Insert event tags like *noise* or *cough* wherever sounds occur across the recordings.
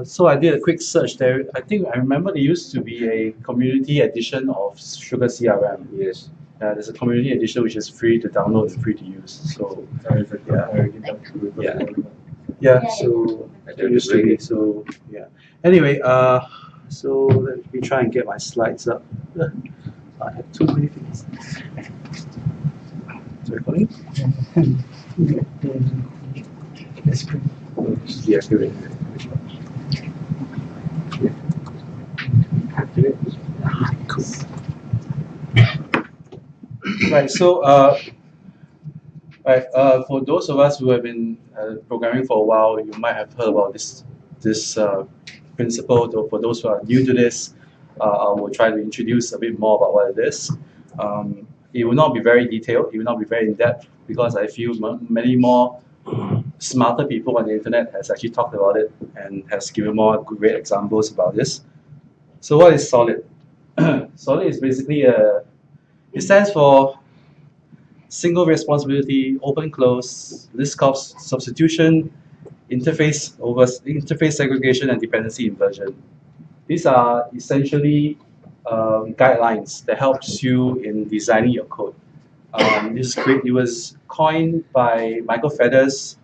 uh, so I did a quick search there. I think I remember there used to be a community edition of Sugar CRM. Yes. Uh, there's a community edition which is free to download and free to use. So yeah, yeah, yeah. So I I don't used to be. So yeah. Anyway, uh, so let me try and get my slides up. *laughs* I have too many things. Is it recording? *laughs* Yeah, give it. Cool. Right, so uh, right, uh, for those of us who have been uh, programming for a while, you might have heard about this this uh, principle. Though for those who are new to this, uh, I will try to introduce a bit more about what it is. Um, it will not be very detailed. It will not be very in depth because I feel many more smarter people on the internet has actually talked about it and has given more great examples about this. So what is solid? *clears throat* solid is basically a it stands for single responsibility, open close, Liskov substitution, interface over interface segregation, and dependency inversion. These are essentially um, guidelines that helps you in designing your code. Um, this is great. It was coined by Michael Feathers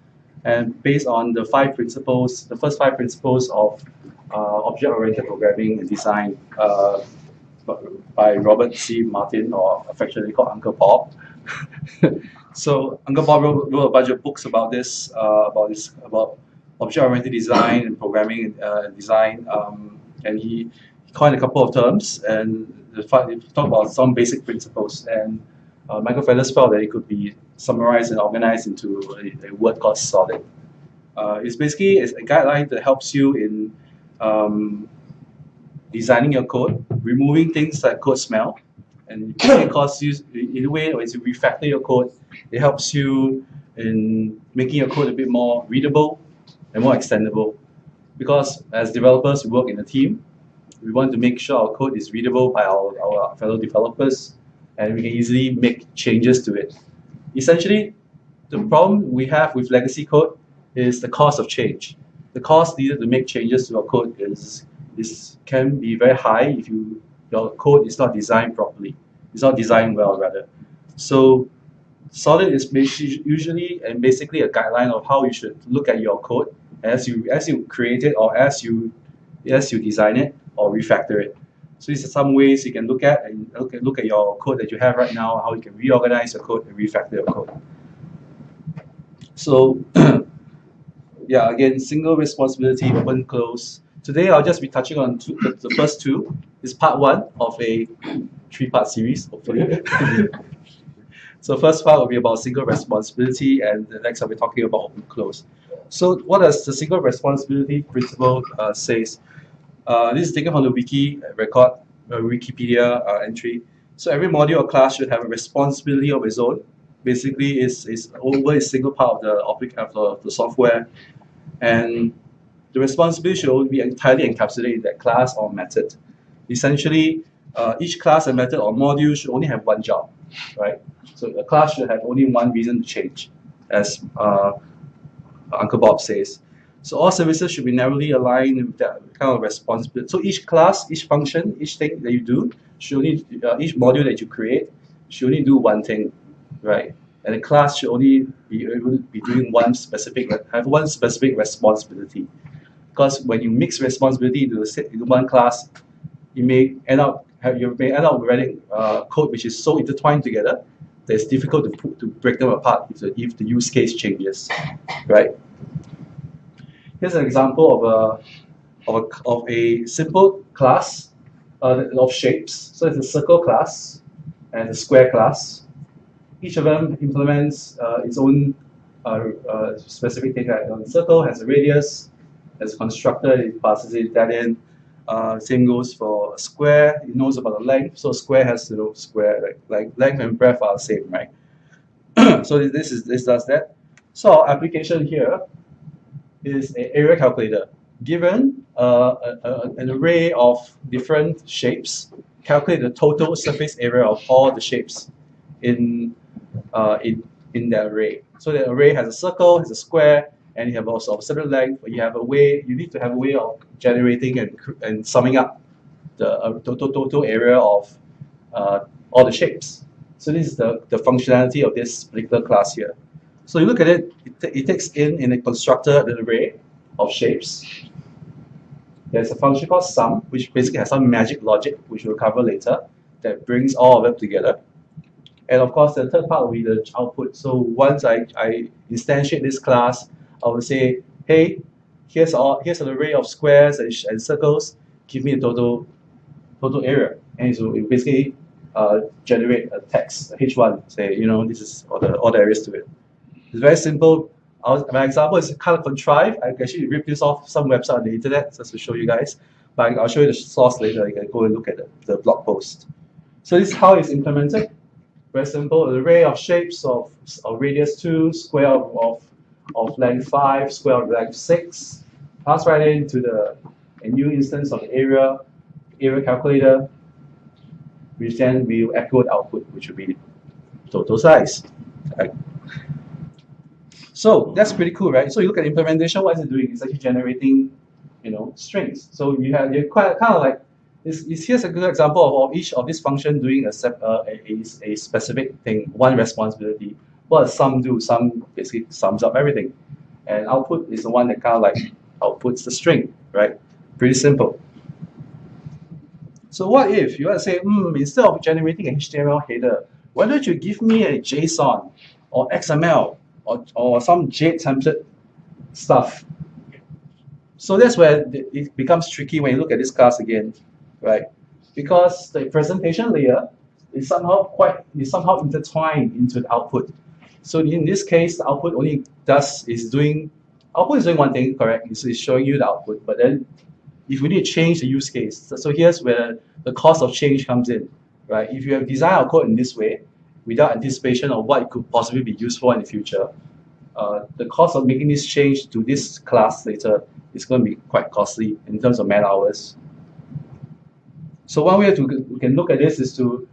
and based on the five principles, the first five principles of uh, object-oriented programming and design uh, by Robert C. Martin, or affectionately called Uncle Bob. *laughs* so Uncle Bob wrote, wrote, a bunch of books about this, uh, about this, about object-oriented design and programming uh, design, um, and he, coined a couple of terms and talked about some basic principles. And uh, Michael Feathers felt that it could be summarized and organized into a, a word called solid. Uh, it's basically it's a guideline that helps you in um, designing your code, removing things like code smell, and it because *coughs* you in a way as you refactor your code, it helps you in making your code a bit more readable and more extendable. Because as developers, we work in a team. We want to make sure our code is readable by our, our fellow developers, and we can easily make changes to it. Essentially, the problem we have with legacy code is the cost of change. The cost needed to make changes to your code is is can be very high if you your code is not designed properly. It's not designed well rather. So solid is usually and basically a guideline of how you should look at your code as you as you create it or as you as you design it or refactor it. So these are some ways you can look at and look at, look at your code that you have right now, how you can reorganize your code and refactor your code. So *clears throat* yeah, again, single responsibility, open, close. Today I'll just be touching on two, the, first two. It's part one of a three-part series, hopefully. *laughs* so first part will be about single responsibility, and the next I'll be talking about open close. So what does the single responsibility principle uh, says? Uh, this is taken from the wiki record, uh, Wikipedia uh, entry. So every module or class should have a responsibility of its own. Basically, is is over a single part of the of the, the software, and the responsibility should be entirely encapsulated in that class or method. Essentially, uh, each class and method or module should only have one job, right? So a class should have only one reason to change, as uh, Uncle Bob says. So all services should be narrowly aligned with that kind of responsibility. So each class, each function, each thing that you do, should only, uh, each module that you create should only do one thing, right? And the class should only be able to be doing one specific, have one specific responsibility. Because when you mix responsibility into, into one class, you may end up have, you may end up writing uh, code which is so intertwined together that it's difficult to put, to break them apart if the, if the use case changes, right? Here's an example of a of a, of a simple class uh, of shapes. So it's a circle class and a square class. Each of them implements uh, its own uh, uh specific thing. Right? The circle has a radius, as a constructor, it passes it that in. Uh, same goes for a square. It knows about the length, so square has to know square like like length and breadth are the same, right? *clears throat* so this is this does that. So our application here is an area calculator. Given uh, a, a, an array of different shapes, calculate the total surface area of all the shapes in uh, in in that array. So the array has a circle, has a square, and you have also of certain length, you have a way, you need to have a way of generating and, and summing up the uh, total, total area of uh, all the shapes. So this is the, the functionality of this particular class here. So you look at it, it, it takes in in a constructor an array of shapes. There's a function called sum, which basically has some magic logic, which we'll cover later, that brings all of them together. And of course, the third part will be the output. So once I, I instantiate this class, I will say, hey, here's all here's an array of squares and, and circles. Give me a total total area, and so it basically uh, generate a text, a H1. Say, you know, this is all the all the areas to it. It's very simple. my example is kind of contrived. I actually ripped this off some website on the internet just to show you guys. But I'll show you the source later. You can go and look at the, the blog post. So this is how it's implemented. Very simple. Array of shapes of, of radius 2, square of, of, of length 5, square of length 6. Pass right into the a new instance of the area, area calculator, which then will echo the output, which will be total size. Right. So that's pretty cool, right? So you look at implementation, what is it doing? It's actually generating, you know, strings. So you have you're quite kind of like this. Here's a good example of, each of this function doing a, uh, a, a specific thing, one responsibility. What sum do? Sum basically sums up everything, and output is the one that kind of like outputs the string, right? Pretty simple. So what if you want to say, hmm, instead of generating a HTML header, why don't you give me a JSON or XML or, or some JIT template stuff. So that's where it becomes tricky when you look at this class again, right? Because the presentation layer is somehow quite is somehow intertwined into the output. So in this case, the output only does is doing output is doing one thing, correct? It's, it's showing you the output, but then if we need to change the use case, so, so here's where the cost of change comes in, right? If you have designed our code in this way, without anticipation of what it could possibly be used for in the future, uh, the cost of making this change to this class later is going to be quite costly in terms of man hours. So one way to we can look at this is to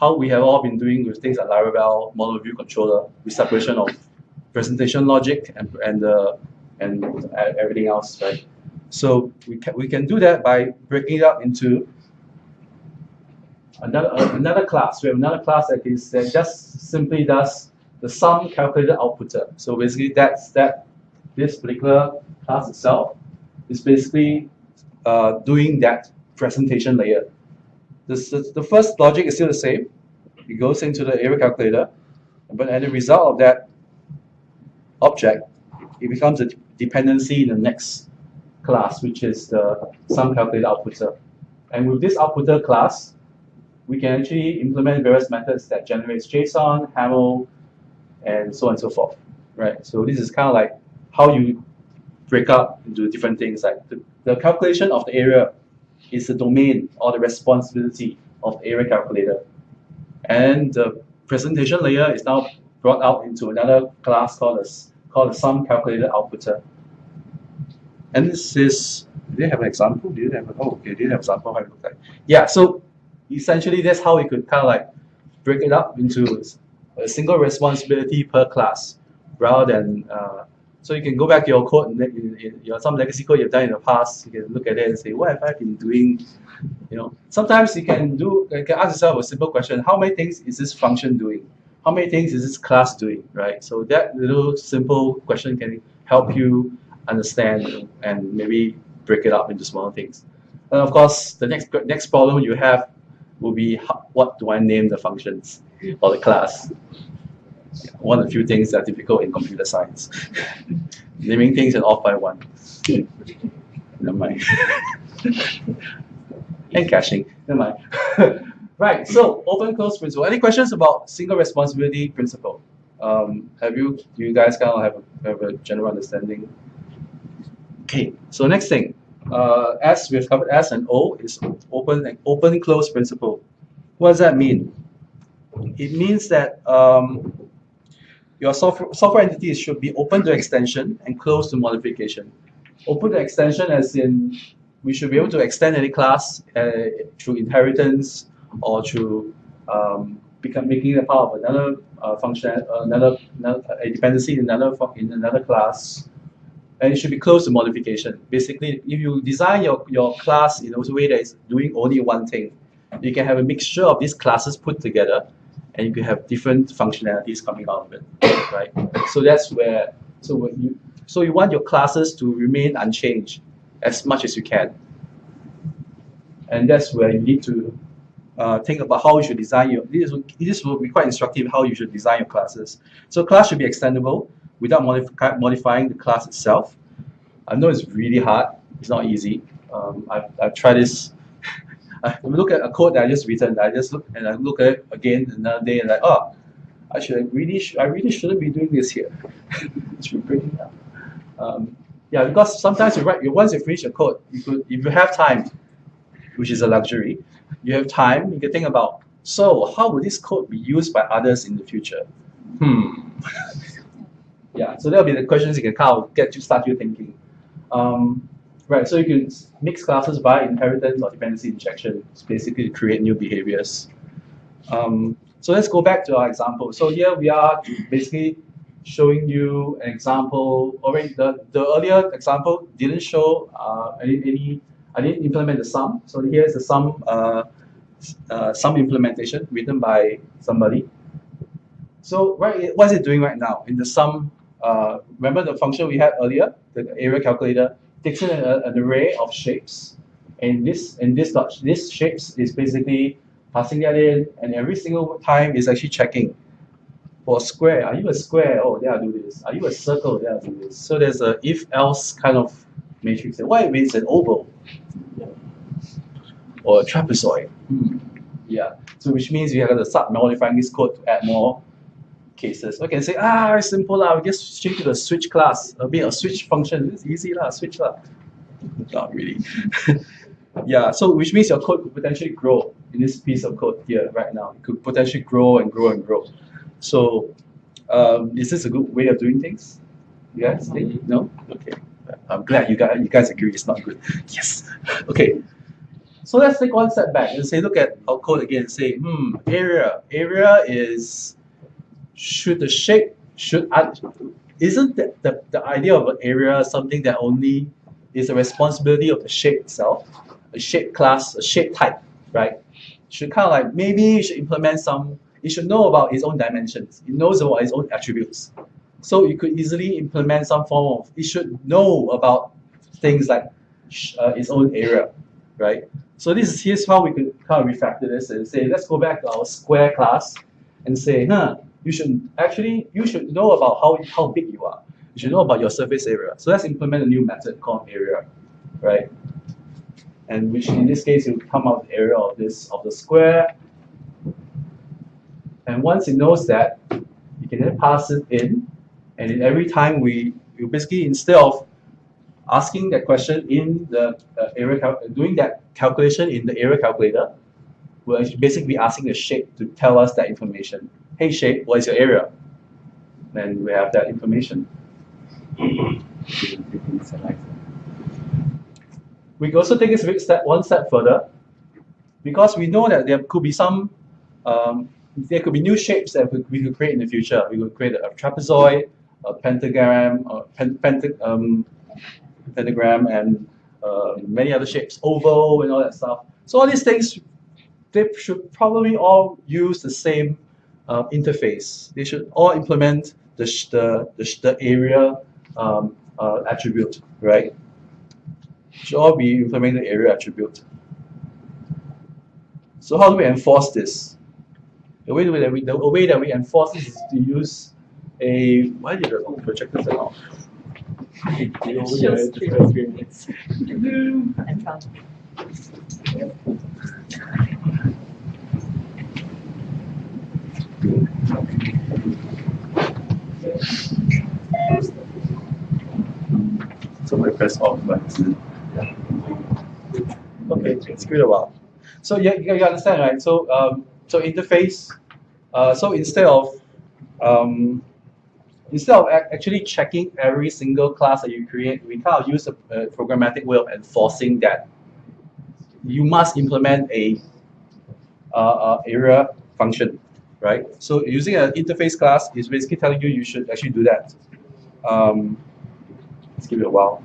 how we have all been doing with things like Laravel, model view controller, with separation of presentation logic and and uh, and everything else, right? So we can we can do that by breaking it up into another uh, another class. We have another class that is that just simply does the sum calculated outputter. So basically, that's that this particular class itself is basically uh, doing that presentation layer. This, the, the first logic is still the same. It goes into the area calculator, but as a result of that object, it becomes a dependency in the next class, which is the sum calculator outputter. And with this outputter class, we can actually implement various methods that generates JSON, HAML, and so on and so forth, right? So this is kind of like how you break up into different things. Like the, the calculation of the area is the domain or the responsibility of the area calculator. And the presentation layer is now brought out into another class called a, called the sum calculator outputter. And this is, do you have an example? Do you have, a, oh, okay, do you have an example how it looks like? Yeah, so essentially that's how we could kind of like break it up into a single responsibility per class rather than uh, so you can go back to your code in, in, in some legacy code you've done in the past. You can look at it and say what have I been doing? You know sometimes you can do you can ask yourself a simple question how many things is this function doing? How many things is this class doing? Right? So that little simple question can help you understand and maybe break it up into smaller things. And of course the next next problem you have will be how, what do I name the functions or the class. One of the few things that are difficult in computer science. *laughs* Naming things and off by one. Never mind. *laughs* and caching. Never mind. *laughs* right, so open close principle. Any questions about single responsibility principle? Um, have you, do you guys kind of have a, have a general understanding? Okay, so next thing, uh, S, we've covered S and O is open and open close principle. What does that mean? It means that um, your software, software entities should be open to extension and closed to modification. Open to extension as in we should be able to extend any class uh, through inheritance or through um, become making it part of another uh, function, another, another a dependency in another in another class, and it should be closed to modification. Basically, if you design your, your class in a way that is doing only one thing, you can have a mixture of these classes put together, and you can have different functionalities coming out of it, right? So that's where, so when you, so you want your classes to remain unchanged as much as you can. And that's where you need to uh, think about how you should design your, this, this will be quite instructive how you should design your classes. So class should be extendable without modify, modifying the class itself. I know it's really hard, it's not easy. Um, I've, I've tried this *laughs* I look at a code that I just written, I just look and I look at it again another day and like, oh, I should really, sh I really shouldn't be doing this here. it should be breaking down. Um, yeah, because sometimes you write, once you finish a code, you could, if you have time, which is a luxury, you have time, you can think about, so how would this code be used by others in the future? Hmm. *laughs* yeah, so that'll be the questions you can kind of get to start you thinking. Um, right, so you can mix classes by inheritance or dependency injection. It's basically to create new behaviors. Um, so let's go back to our example. So here we are basically showing you an example. Already, the, the earlier example didn't show uh, any, any, I didn't implement the sum. So here's the sum, uh, uh, sum implementation written by somebody. So right, what is it doing right now? In the sum, uh, remember the function we had earlier, the area calculator, takes in a, an array of shapes. And this, and this, dot, this shapes is basically passing that in, and every single time is actually checking for a square, are you a square? Oh, there I do this. Are you a circle? There I do this. So there's a if-else kind of matrix. What if it's an oval? Or a trapezoid? Hmm. Yeah. So which means we have to start modifying this code to add more cases. Okay, say, ah, simple lah. We just change to the switch class. A bit of switch function. It's easy lah, switch lah. *laughs* Not really. *laughs* yeah, so which means your code could potentially grow in this piece of code here right now. It could potentially grow and grow and grow. So um, is this a good way of doing things? You guys think? No? Okay. I'm glad you guys, you guys agree it's not good. *laughs* Yes. Okay. So let's take one step back and say, look at our code again and say, hmm, area. Area is, should the shape, should, I, isn't the, the, the idea of an area something that only is a responsibility of the shape itself? A shape class, a shape type, right? Should kind of like, maybe should implement some it should know about its own dimensions. It knows about its own attributes. So you could easily implement some form of, it should know about things like uh, its own area, right? So this is here's how we could kind of refactor this and say, let's go back to our square class and say, huh, you should actually, you should know about how, how big you are. You should know about your surface area. So let's implement a new method called area, right? And which in this case, will come out the area of this, of the square, and once it knows that, you can then pass it in. And in every time we, we basically, instead of asking that question in the uh, area, doing that calculation in the area calculator, we're basically asking the shape to tell us that information. Hey shape, what is your area? Then we have that information. we can also take this step one step further because we know that there could be some um, there could be new shapes that we could create in the future. We could create a trapezoid, a pentagram, a pen, um, pentagram, and uh, many other shapes, oval and all that stuff. So all these things, they should probably all use the same uh, interface. They should all implement the the the, the area um, uh, attribute, right? Should all be implementing the area attribute. So how do we enforce this? The way that we the way that we enforce this is to use a why did the projector turn off? *laughs* Somebody press off button. Okay, it's good a while. So yeah, you, you understand, right? So um, so interface, uh, so instead of um, instead of actually checking every single class that you create, we kind of use a, a programmatic way of enforcing that you must implement a uh, uh, area function, right? So using an interface class is basically telling you you should actually do that. Um, Let's give it a while.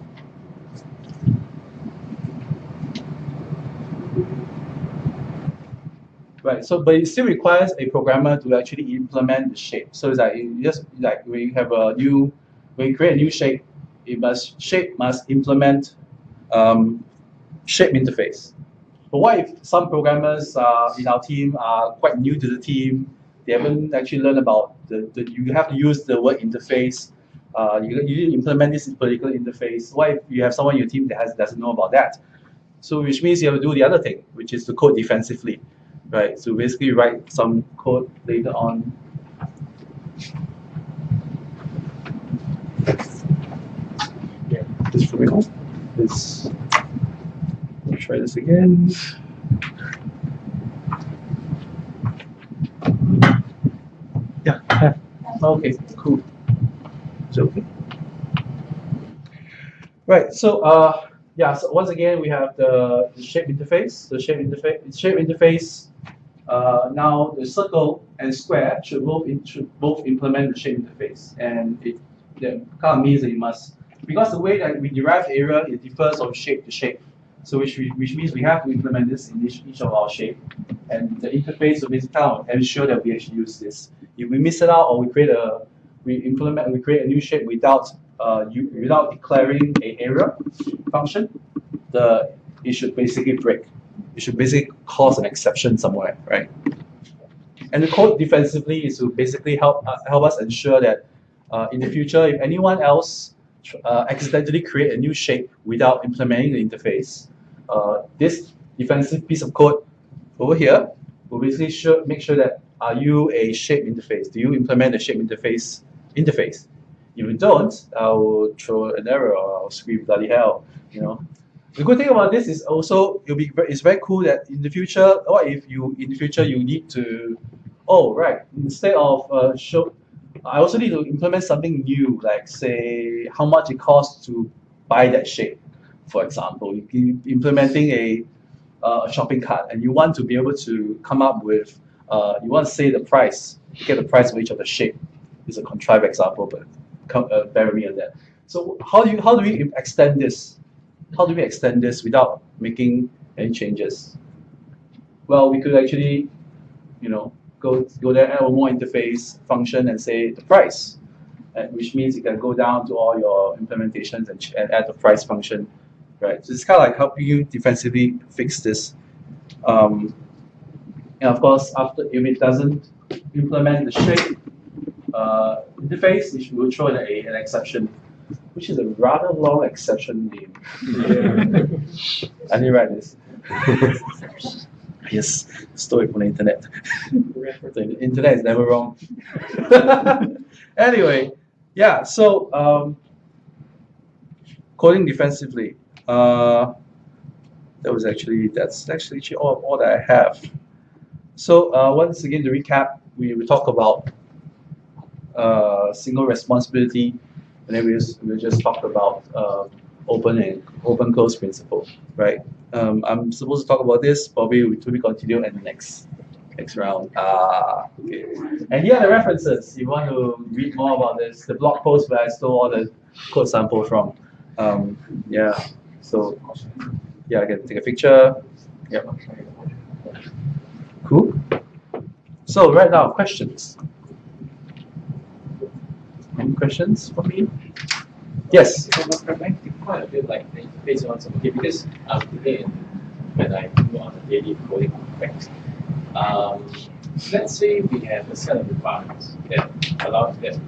Right, so but it still requires a programmer to actually implement the shape. So it's like it just like we have a new, when you create a new shape, it must shape must implement um, shape interface. But what if some programmers uh, in our team are quite new to the team? They haven't actually learned about the, the you have to use the word interface. Uh, you, you implement this particular interface. Why if you have someone in your team that has, doesn't know about that? So which means you have to do the other thing, which is to code defensively right? So basically write some code later on. Yeah, this for me. Let's try this again. Okay. Cool. Is it okay? Right. So uh, yeah. So once again, we have the, the shape interface. The shape interface. Shape interface uh, now the circle and square should both in, should both implement the shape interface, and it that kind of means that you must because the way that we derive area it differs from shape to shape. So which we, which means we have to implement this in each, each of our shape, and the interface will basically kind of ensure that we actually use this. If we miss it out or we create a we implement we create a new shape without uh, you, without declaring a area function, the it should basically break It should basically cause an exception somewhere, right? And the code defensively is to basically help uh, help us ensure that uh, in the future, if anyone else uh, accidentally create a new shape without implementing the interface, uh, this defensive piece of code over here will basically sure, make sure that are you a shape interface? Do you implement a shape interface interface? If you don't, I will throw an error or I'll scream bloody hell, you know. The good thing about this is also it'll be it's very cool that in the future, what if you in the future you need to, oh right, instead of uh, show, I also need to implement something new, like say how much it costs to buy that shape, for example. You implementing a uh, shopping cart and you want to be able to come up with, uh, you want to say the price, get the price of each of the shape. It's a contrived example, but come, uh, bear me on that. So how do you how do we extend this how do we extend this without making any changes? Well, we could actually, you know, go go there, add one more interface function and say the price, and which means you can go down to all your implementations and, and add the price function, right? So it's kind of like helping you defensively fix this. Um, and of course, after if it doesn't implement the shape uh, interface, it will throw in a, an exception which is a rather long exception name. *laughs* I didn't write this. *laughs* yes, story from the internet. the *laughs* internet is never wrong. *laughs* anyway, yeah, so um, coding defensively. Uh, that was actually, that's actually all, all that I have. So uh, once again, to recap, we, we talk about uh, single responsibility and then we just, we just talked about uh, open and open close principle, right? Um, I'm supposed to talk about this, probably to be continued in the next next round. Ah, okay. And here are the references. If you want to read more about this, the blog post where I stole all the code sample from. Um, yeah, so yeah, I can take a picture. Yep. Cool. So right now, questions. Any questions for me? Yes. Quite a bit like based on some okay, because um, today when I do on a daily coding aspects, um, let's say we have a set of requirements that allow that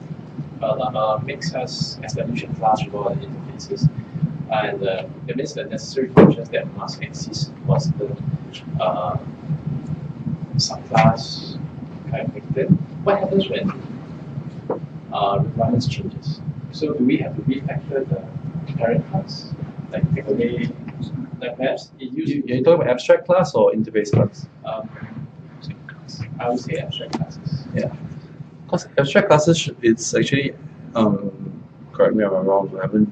uh, makes us establish a class with all the interfaces. And uh, that means the necessary functions that must exist was the uh, subclass of thing. What happens when uh, requirements changes. So do we have to refactor the parent class? Like take away, like perhaps it used you, You're talking about abstract class or interface class? Um, I would say abstract classes. Yeah. Because abstract classes, it's actually, um, correct me if I'm wrong, I haven't,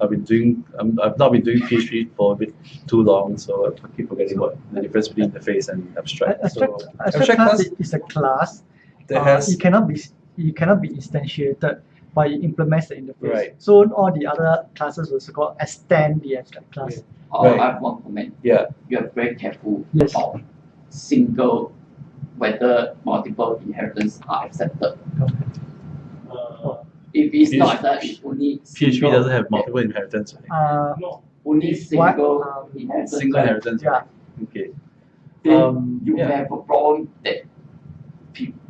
I've been doing, um, I've not been doing PHP for a bit too long, so I keep forgetting what the difference between interface and abstract. Abstract, so, abstract, abstract class, class is a class that uh, has, it cannot be it cannot be instantiated but it implements the interface. Right. So all the other classes will so-called extend the abstract class. Uh, Right. I have one comment. Yeah. You are very careful Yes. about single, whether multiple inheritance are accepted. Uh, If it's PHP not accepted, it's only PHP doesn't have multiple inheritance, right? Uh, no, Only single um, inheritance. Single inheritance. yeah. Okay. Then Um, you yeah. have a problem that pe-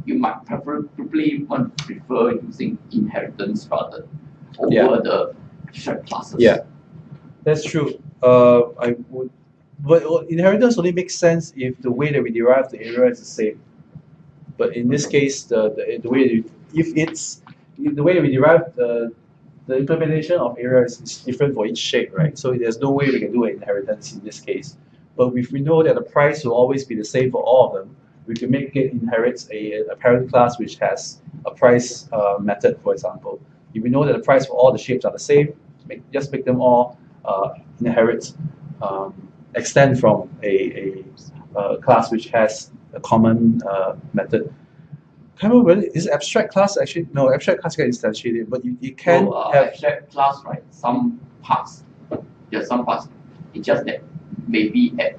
you might preferably want to prefer using inheritance rather over Yeah. the shared classes. Yeah. That's true. Uh, I would, but inheritance only makes sense if the way that we derive the area is the same. But in this case, the, the, the way if it's if the way we derive the the implementation of area is, is different for each shape, right? So there's no way we can do an inheritance in this case. But if we know that the price will always be the same for all of them, we can make it inherits a, a parent class which has a price uh, method, for example. If we know that the price for all the shapes are the same, make, just make them all uh, inherit, um, extend from a, a, uh class which has a common uh, method. Can't remember whether is abstract class actually no abstract class can instantiate it, but you, you can uh, have abstract class, right? Some parts, there are some parts. It's just that maybe at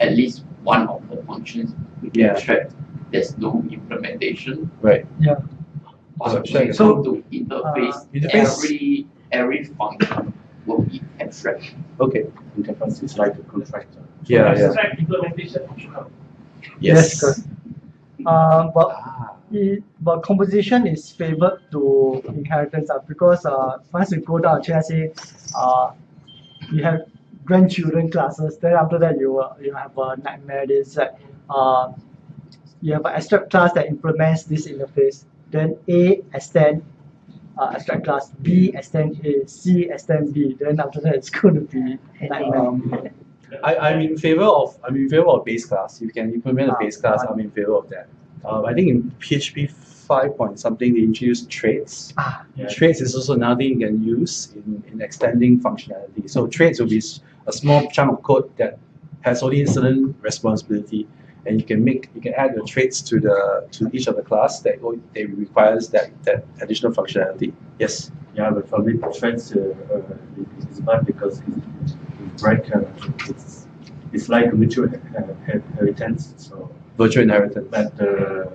at least one of the functions we can Yeah. abstract. There's no implementation. right. Yeah. But So when So, to interface, uh, interface- every every function will be abstract. Okay. interface is like a contractor. Yeah, yeah. abstract implementation optional. Yes. correct. Uh, but Ah, it, but composition is favored to inheritance uh, because uh, once you go down, let's say uh, you have grandchildren classes, then after that you uh, you have a nightmare. Is that uh, you have an abstract class that implements this interface. Then A extend uh, abstract class, B extend A, C extend B. Then after that it's *laughs* going to be nightmare. Um, I, I'm in favor of I'm in favor of base class. You can implement a Ah, base class. I'm in favor of that. Um, I think in PHP five point something they introduced traits. Ah, Yeah. Traits is also another thing you can use in, in extending functionality. So traits will be a small chunk of code that has only certain responsibility, and you can make you can add your traits to the to each of the class that o- that requires that that additional functionality. Yes. Yeah, but for me, threads uh, uh, is- is bad because it, it break. Uh, it's it's like a mutual uh, inheritance. So, Virtual inheritance. but uh,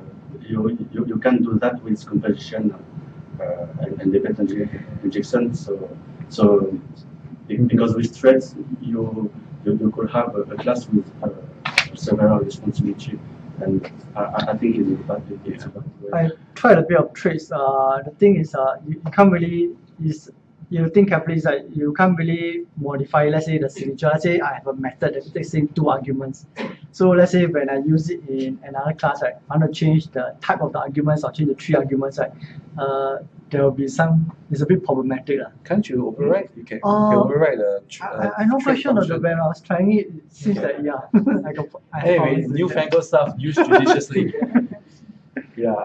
you, you you can do that with composition uh, and independent injection. So so because with threads you you, you could have a, a class with uh, several responsibility, and I, I I think it's a bad it's a bad way. I tried a bit of tricks. Uh, the thing is, uh, you, you can't really is you think carefully is that you can't really modify. Let's say the signature. Let's say I have a method that takes in two arguments. So let's say when I use it in another class, right, I want to change the type of the arguments or change the three arguments, right? Uh, there will be some. It's a bit problematic, uh. Can't you override? You can, you can Uh, override the. tr- I, uh, I, I know trait question of the when I was trying it, it seems that yeah, *laughs* I got. I found Anyway, it. newfangled stuff used judiciously. *laughs* yeah,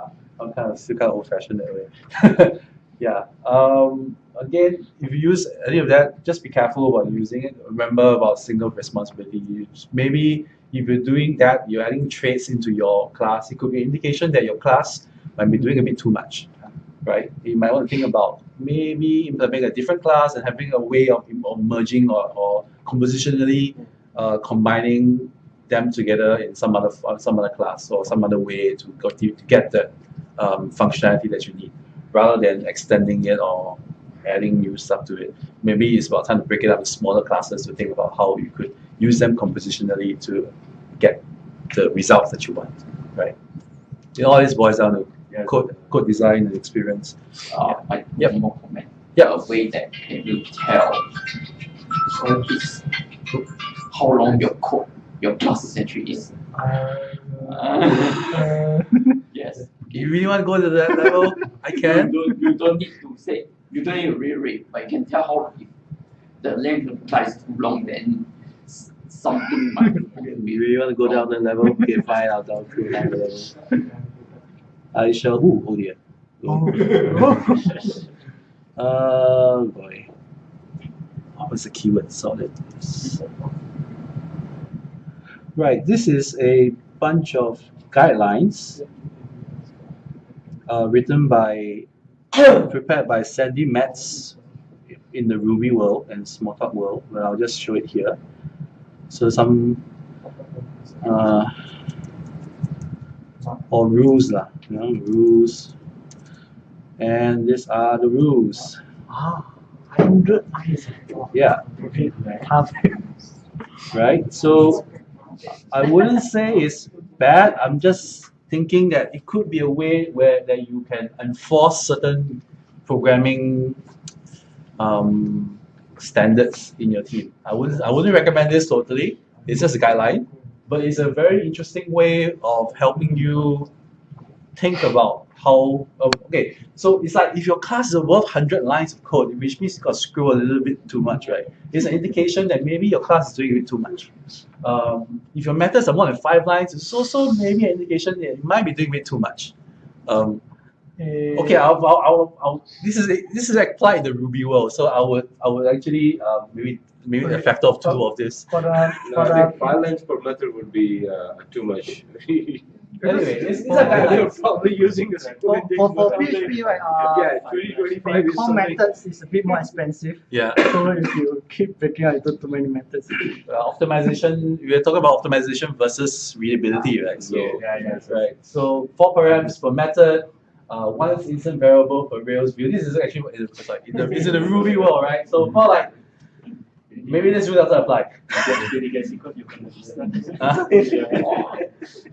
I'm kind of still kind of old fashioned that way. *laughs* yeah. Um, again, if you use any of that, just be careful about using it. Remember about single responsibility. You Maybe if you're doing that, you're adding traits into your class. It could be an indication that your class might be doing a bit too much, right? You might want to think about maybe implementing a different class and having a way of, of merging or, or compositionally uh, combining them together in some other some other class or some other way to to, to get the um, functionality that you need, rather than extending it or adding new stuff to it. Maybe it's about time to break it up into smaller classes to think about how you could use them compositionally to get the results that you want, right? It always boils down to Yeah. code code design and experience. Uh, like Yep. one more comment. Yep. A way that can you tell how long your code, your class entry is. Uh, *laughs* Yes. You really want to go to that level? I You can. don't, you don't need to say, you don't need to reread, but you can tell how if the length of the class is too long, then s- something might You be. really want to go down the level? Okay, *laughs* fine, I'll down through down the level. I shall who? Oh dear. *laughs* Uh boy. What was the keyword? Solid. Right, this is a bunch of guidelines uh, written by prepared by Sandi Metz in the Ruby world and Smalltalk world. But I'll just show it here. So some uh, or rules lah, you know, rules. And these are the rules. Ah, hundred. Yeah, right? So I wouldn't say it's bad. I'm just thinking that it could be a way where that you can enforce certain programming um, standards in your team. I wouldn't I wouldn't recommend this totally. It's just a guideline, but it's a very interesting way of helping you think about how okay so it's like if your class is above 100 lines of code which means you got screw a little bit too much right? It's an indication that maybe your class is doing a bit too much. Um, if your methods are more than five lines it's also maybe an indication that you might be doing a bit too much. Um, Eh, okay I'll, I'll, I'll, I'll this is this is applied in the ruby world. So i would i would actually um, maybe maybe a factor of two of this. For the, No, for I think five lines per method would be uh, too much. *laughs* anyway it's, it's a For- guideline They're probably using the For, for, for PHP, right, uh, Yeah, 20, 25 is core something. methods is a bit more expensive. yeah So if you keep breaking out into too many methods. uh, optimization we are talking about optimization versus readability right so Yeah, Yeah, yeah. right so four params per method uh, one is instance variable per rails view this is actually what it is like in the, it's in the ruby world right so more like maybe this rule doesn't apply. *laughs*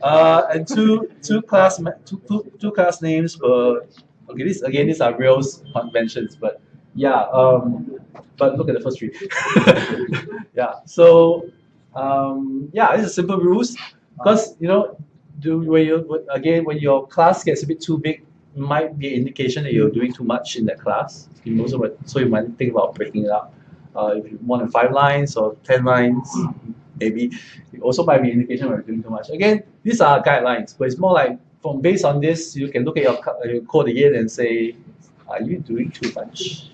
Uh, and two two class two, two, two class names per okay this again these are rails conventions but yeah um but look at the first three. *laughs* Yeah so um yeah this is simple rules because you know do when you again when your class gets a bit too big might be an indication that you're doing too much in that class. You also might- so you might think about breaking it up uh, if you more than five lines or ten lines maybe. It also might be indication you're doing too much. Again these are guidelines but it's more like from based on this you can look at your, uh, your code again and say are you doing too much?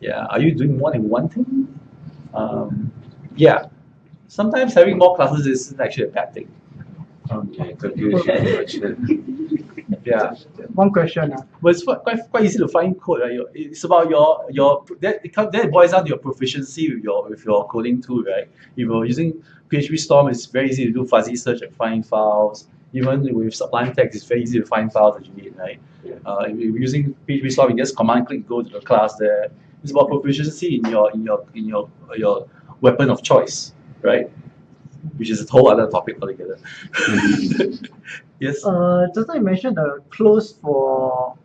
Yeah are you doing more than one thing? Um, yeah. Sometimes having more classes isn't actually a bad thing. Okay, then. *laughs* yeah. One question. Uh, but it's quite, quite, quite easy to find code right? It's about your your that it comes that boils down to your proficiency with your with your coding tool right? If you're using PHP Storm it's very easy to do fuzzy search and find files. Even with Sublime Text it's very easy to find files that you need right? Uh, if you're using PHP Storm you just command click go to the class there. It's about proficiency in your in your in your your weapon of choice right? Which is a whole other topic altogether *laughs* yes uh, just now you mentioned the close for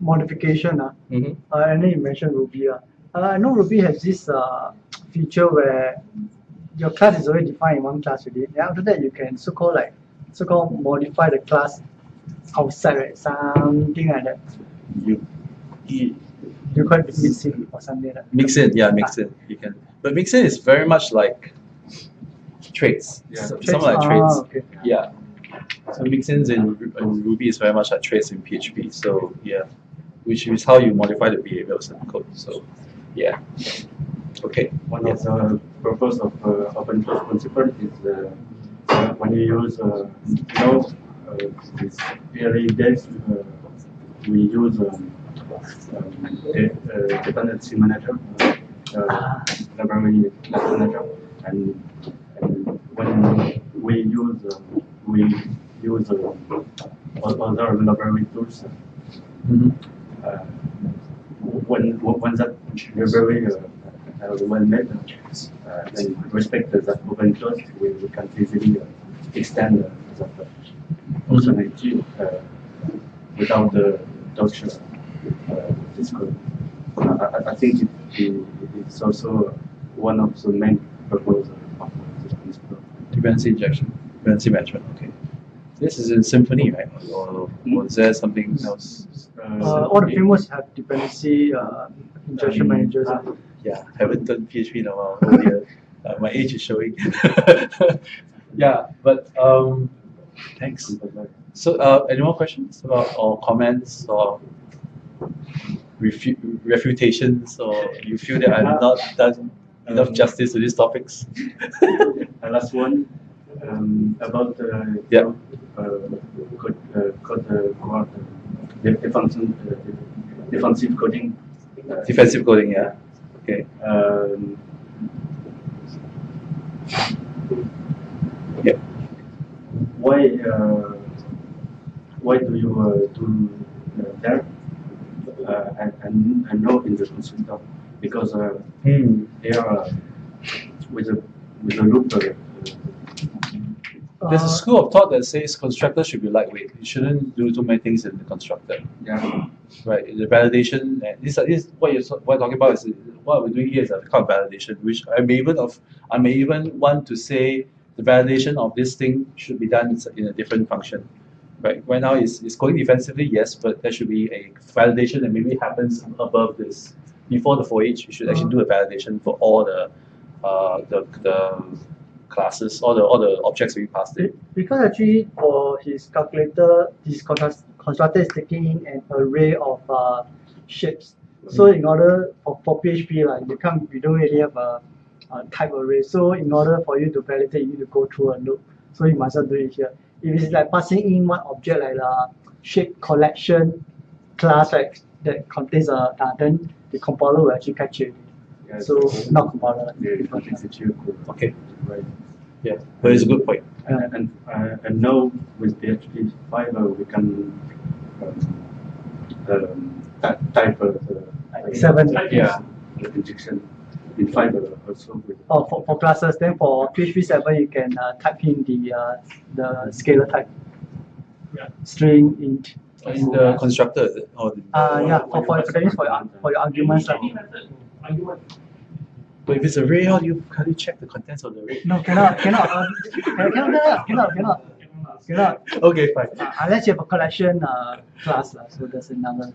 modification. Uh, Mhm. uh, and then you mentioned Ruby. Uh. Uh, I know Ruby has this uh, feature where your class is already defined in one class already. Then after that, you can so-called like so-called modify the class outside, right? Something like that. you, you You call it mixing or something like that. Mix it, yeah, mix in. You can, but mix in is very much like traits. Yeah. Some, some like Ah, traits. okay. Yeah. So mix-ins in, in Ruby is very much like traits in PHP. So yeah, which is how you modify the behaviors in code. So yeah. Okay. One of the purpose of uh, open source principle is uh, when you use, uh, you know, uh, uh, we use um, um, dependency manager, uh, uh, library manager, and, and when we use, uh, we use uh, other library tools, Mhm. uh, when when that library uh, uh, well made, uh, then respect that open source, we, we can easily uh, extend uh, that uh, functionality uh, without the Dutch uh, uh, this code. Uh, I, I- think it, it, it's also one of the main purposes of this principle. Dependency injection, dependency management. Okay. This is in Symfony, right? Or was there something else? Uh, all the frameworks have dependency uh, injection managers. uh. Yeah, haven't done PHP in a while. *laughs* Oh dear, uh, my age is showing. *laughs* yeah, but um, thanks. So, uh, any more questions about or comments or refu- refutations, or you feel that I've not done enough justice to these topics? *laughs* The last one um, about uh, Yeah. uh, code, uh, code uh, guard, uh, the, the function, uh, defensive coding. Uh, Defensive coding, yeah. Okay. um, Yeah. Why uh, why do you uh, do uh, that? Uh, and, and, and not in the consultant because uh, they are uh, with a with a loop. Uh, There's a school of thought that says constructor should be lightweight. You shouldn't do too many things in the constructor. yeah. Right, the validation, and this, this what you're what you're talking about is what we're doing here is a kind of validation, which I may even of I may even want to say the validation of this thing should be done in a different function. Right, right now it's, it's going defensively, yes, but there should be a validation that maybe happens above this. Before the for each, you should actually do a validation for all the uh, the, the classes, all the all the objects we passed. Be- Because actually for his calculator, his construct- constructor is taking in an array of uh, shapes. So in order for, for PHP, like you can't you don't really have a, a type array. So in order for you to validate, you need to go through a loop. So you must not do it here. If it's like passing in one object like a shape collection class right, that contains a uh, then the compiler will actually catch it. Yeah, So not compiler. the different execute code. Okay, Right. yeah, but it's a good point. And, and, uh, and now with PHP 5, uh, we can um, um, type uh, the Seven. Yeah. the injection in 5 uh, also with Oh, for, for classes, then for PHP 7, you can uh, type in the uh, the scalar type. Yeah. String, int. In the constructor, or the, Uh, yeah, for, for, for, that for your, for your arguments. Like, But if it's array, how do you how do you check the contents of the array? no, cannot, cannot, uh, *laughs* cannot, cannot, cannot, cannot, cannot. Okay, fine. Uh, unless you have a collection uh, class, lah, so there's another.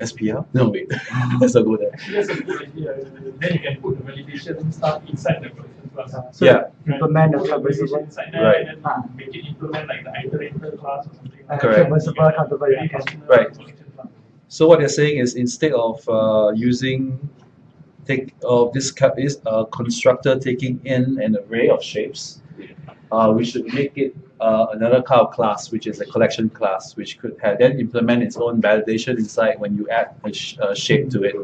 SPL? No wait, *laughs* let's not go there. That's a good idea. Then you can put the validation stuff inside the collection class. Uh, so Yeah. Implement the Put traversable. validation inside there Right. and then make it implement like the iterator class or something. Uh, Correct. traversable, countable, yeah, can. personal Right. So what they're saying is instead of uh, using take of this is a constructor taking in an array of shapes, uh, we should make it uh, another kind of class, which is a collection class, which could have then implement its own validation inside when you add a, sh- a shape to it,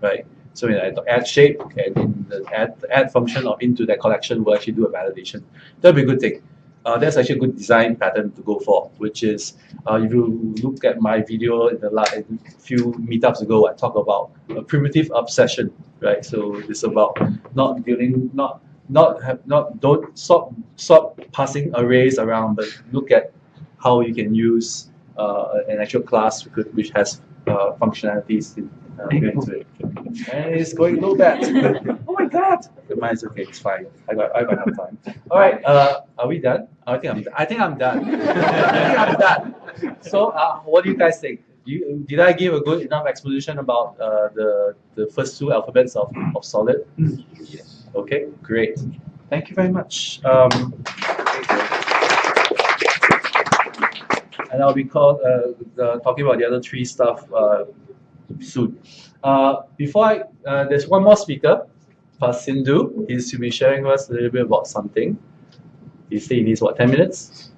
right? So when I add shape and in the add add function of into that collection will actually do a validation. That'll be a good thing. Uh, that's actually a good design pattern to go for, which is uh, if you look at my video in the last few meetups ago, I talk about a primitive obsession, right? So it's about not dealing, not not have not don't stop stop passing arrays around, but look at how you can use uh, an actual class which, has uh, functionalities in, uh, into it. And it's going low bat. *laughs* my god! Mine's okay. It's fine. I got I got enough time. *laughs* All right. Uh, are we done? I think I'm. I think I'm done. *laughs* I think I'm done. So, uh, what do you guys think? You, did I give a good enough exposition about uh, the the first two alphabets of, of Solid? Yes. Okay, great. Thank you very much. Um, and I'll be called, uh, the, talking about the other three stuff uh, soon. Uh, before I, uh, there's one more speaker, Pasindu. He's to be sharing with us a little bit about something. He said he needs what, 10 minutes?